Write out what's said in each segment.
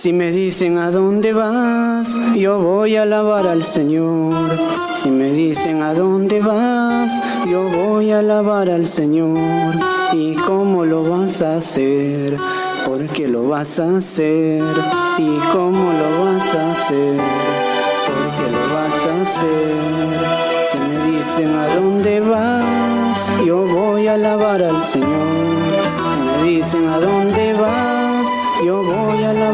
Si me dicen a dónde vas, yo voy a alabar al Señor. Si me dicen a dónde vas, yo voy a alabar al Señor. ¿Y cómo lo vas a hacer? Porque lo vas a hacer. ¿Y cómo lo vas a hacer? Porque lo vas a hacer. Si me dicen a dónde vas, yo voy a alabar al Señor. Si me dicen a dónde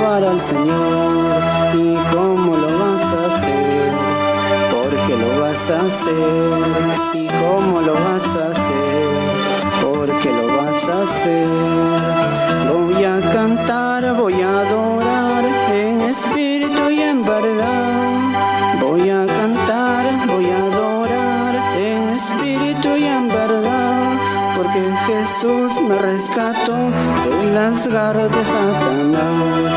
alabar al Señor. ¿Y cómo lo vas a hacer? Porque lo vas a hacer. ¿Y cómo lo vas a hacer? Porque lo vas a hacer. Voy a cantar, voy a adorar en espíritu y en verdad. Voy a cantar, voy a adorar en espíritu y en verdad. Porque Jesús me rescató de las garras de Satanás.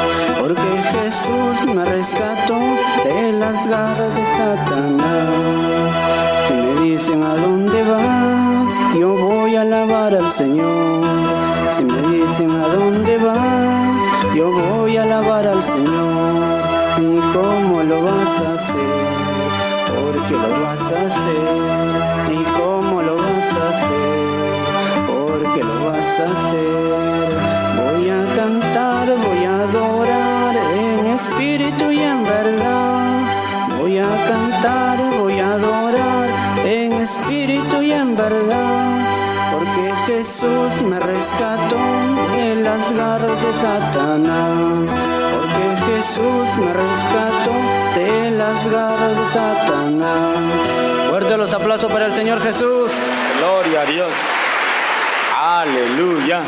Rescató de las garras de Satanás. Si me dicen a dónde vas, yo voy a alabar al Señor. Si me dicen a dónde vas, yo voy a alabar al Señor. ¿Y cómo lo vas a hacer? Porque lo vas a hacer. ¿Y cómo lo vas a hacer? Porque lo vas a hacer. Espíritu y en verdad. Voy a cantar, voy a adorar en espíritu y en verdad. Porque Jesús me rescató de las garras de Satanás. Porque Jesús me rescató de las garras de Satanás. Fuerte los aplausos para el Señor Jesús. Gloria a Dios. Aleluya.